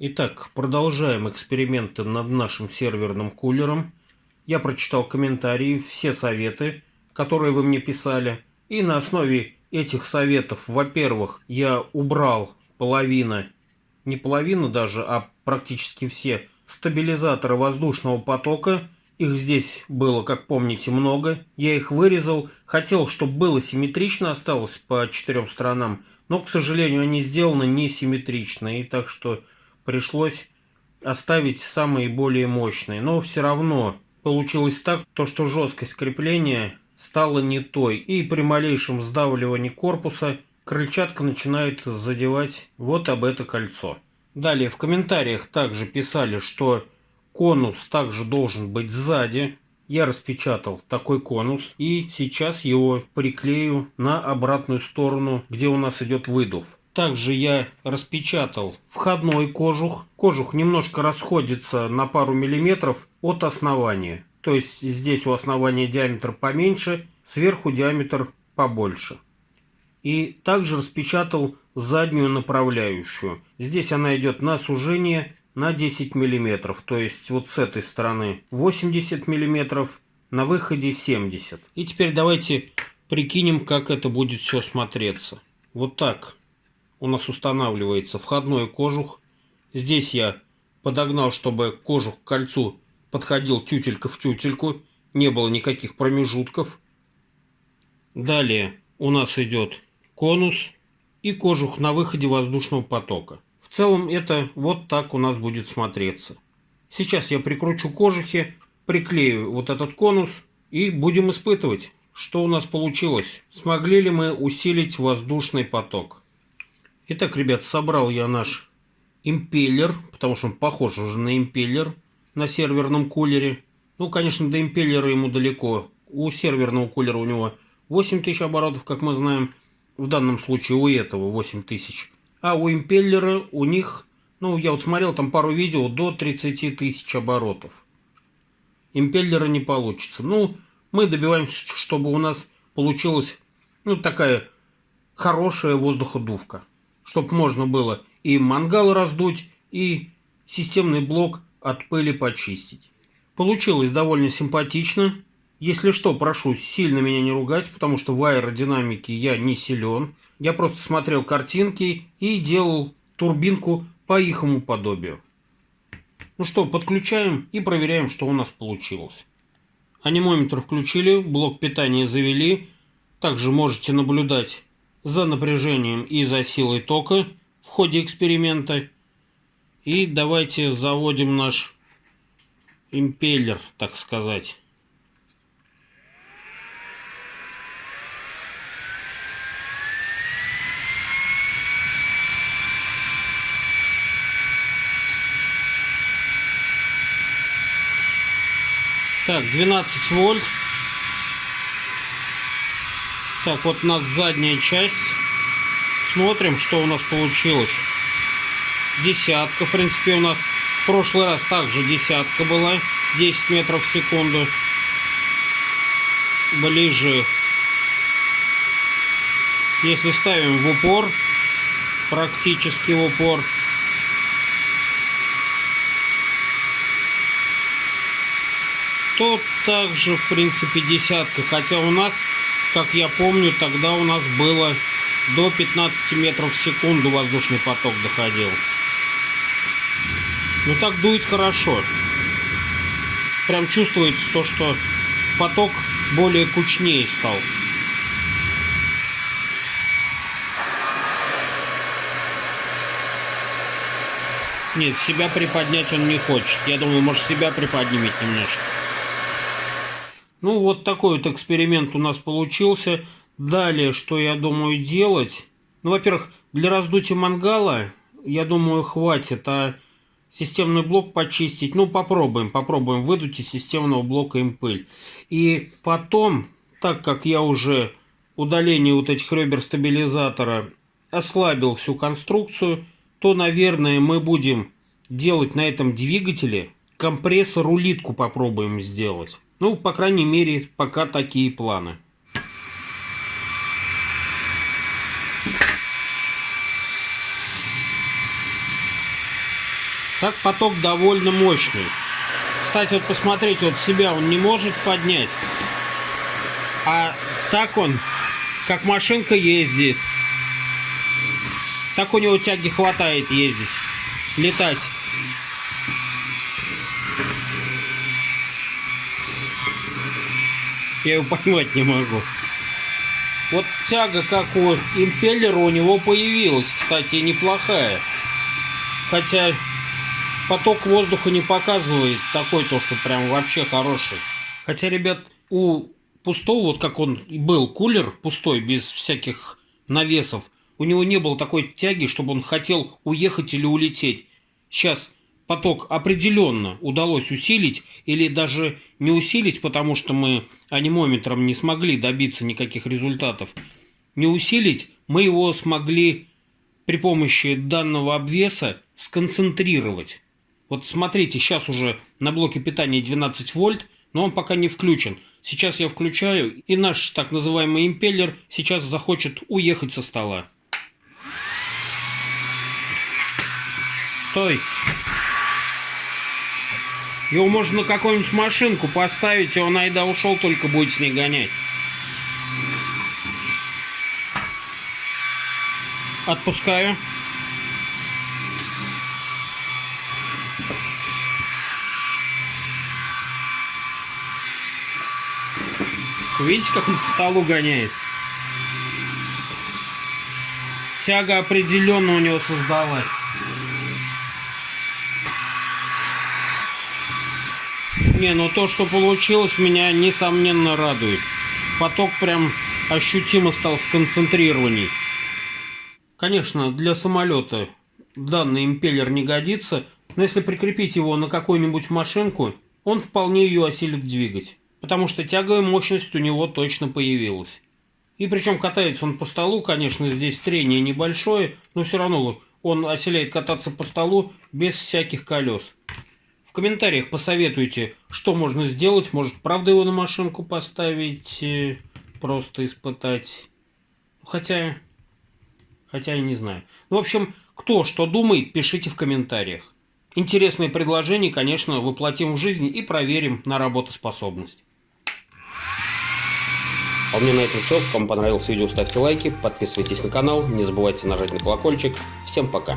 Итак, продолжаем эксперименты над нашим серверным кулером. Я прочитал комментарии, все советы, которые вы мне писали. И на основе этих советов, во-первых, я убрал половину, не половину даже, а практически все стабилизаторы воздушного потока. Их здесь было, как помните, много. Я их вырезал. Хотел, чтобы было симметрично, осталось по четырем сторонам. Но, к сожалению, они сделаны несимметрично. И так что пришлось оставить самые более мощные. Но все равно получилось так, то, что жесткость крепления стала не той. И при малейшем сдавливании корпуса крыльчатка начинает задевать вот об это кольцо. Далее в комментариях также писали, что конус также должен быть сзади. Я распечатал такой конус и сейчас его приклею на обратную сторону, где у нас идет выдув. Также я распечатал входной кожух. Кожух немножко расходится на пару миллиметров от основания. То есть здесь у основания диаметр поменьше, сверху диаметр побольше. И также распечатал заднюю направляющую. Здесь она идет на сужение на 10 миллиметров. То есть вот с этой стороны 80 миллиметров, на выходе 70. И теперь давайте прикинем, как это будет все смотреться. Вот так у нас устанавливается входной кожух. Здесь я подогнал, чтобы кожух к кольцу подходил тютелька в тютельку, не было никаких промежутков. Далее у нас идет конус и кожух на выходе воздушного потока. В целом это вот так у нас будет смотреться. Сейчас я прикручу кожухи, приклею вот этот конус и будем испытывать, что у нас получилось. Смогли ли мы усилить воздушный поток. Итак, ребят, собрал я наш импеллер, потому что он похож уже на импеллер на серверном кулере. Ну, конечно, до импеллера ему далеко. У серверного кулера у него 8000 оборотов, как мы знаем. В данном случае у этого 8000. А у импеллера у них, ну, я вот смотрел там пару видео, до 30 тысяч оборотов. Импеллера не получится. Ну, мы добиваемся, чтобы у нас получилась, ну, такая хорошая воздуходувка чтобы можно было и мангал раздуть, и системный блок от пыли почистить. Получилось довольно симпатично. Если что, прошу сильно меня не ругать, потому что в аэродинамике я не силен. Я просто смотрел картинки и делал турбинку по ихому подобию. Ну что, подключаем и проверяем, что у нас получилось. Анимометр включили, блок питания завели. Также можете наблюдать за напряжением и за силой тока в ходе эксперимента. И давайте заводим наш импеллер, так сказать. Так, 12 вольт. Так, вот у нас задняя часть. Смотрим, что у нас получилось. Десятка, в принципе, у нас в прошлый раз также десятка была. 10 метров в секунду. Ближе. Если ставим в упор, практически в упор, то также, в принципе, десятка. Хотя у нас как я помню, тогда у нас было до 15 метров в секунду воздушный поток доходил. Ну так дует хорошо. Прям чувствуется то, что поток более кучнее стал. Нет, себя приподнять он не хочет. Я думаю, может себя приподнимет немножко. Ну, вот такой вот эксперимент у нас получился. Далее, что я думаю делать? Ну, во-первых, для раздутия мангала, я думаю, хватит, а системный блок почистить, ну, попробуем, попробуем выдуть из системного блока им пыль. И потом, так как я уже удаление вот этих ребер стабилизатора ослабил всю конструкцию, то, наверное, мы будем делать на этом двигателе компрессор-улитку попробуем сделать. Ну, по крайней мере, пока такие планы. Так поток довольно мощный. Кстати, вот посмотрите, вот себя он не может поднять. А так он, как машинка ездит. Так у него тяги хватает ездить, летать. Я его поймать не могу. Вот тяга, как у импеллера, у него появилась, кстати, неплохая. Хотя поток воздуха не показывает такой, то, что прям вообще хороший. Хотя, ребят, у пустого, вот как он был, кулер пустой, без всяких навесов, у него не было такой тяги, чтобы он хотел уехать или улететь. Сейчас поток определенно удалось усилить или даже не усилить, потому что мы анимометром не смогли добиться никаких результатов. Не усилить, мы его смогли при помощи данного обвеса сконцентрировать. Вот смотрите, сейчас уже на блоке питания 12 вольт, но он пока не включен. Сейчас я включаю, и наш так называемый импеллер сейчас захочет уехать со стола. Стой! Его можно на какую-нибудь машинку поставить, и он айда ушел, только будет с ней гонять. Отпускаю. Видите, как он по столу гоняет? Тяга определенно у него создалась. Не, ну то, что получилось, меня несомненно радует. Поток прям ощутимо стал сконцентрированней. Конечно, для самолета данный импеллер не годится, но если прикрепить его на какую-нибудь машинку, он вполне ее осилит двигать. Потому что тяговая мощность у него точно появилась. И причем катается он по столу, конечно, здесь трение небольшое, но все равно он осиляет кататься по столу без всяких колес. Комментариях посоветуйте, что можно сделать. Может, правда его на машинку поставить, э, просто испытать. Хотя, хотя я не знаю. Ну, в общем, кто что думает, пишите в комментариях. Интересные предложения, конечно, воплотим в жизнь и проверим на работоспособность. А у меня на этом все. Кому понравилось видео, ставьте лайки, подписывайтесь на канал, не забывайте нажать на колокольчик. Всем пока!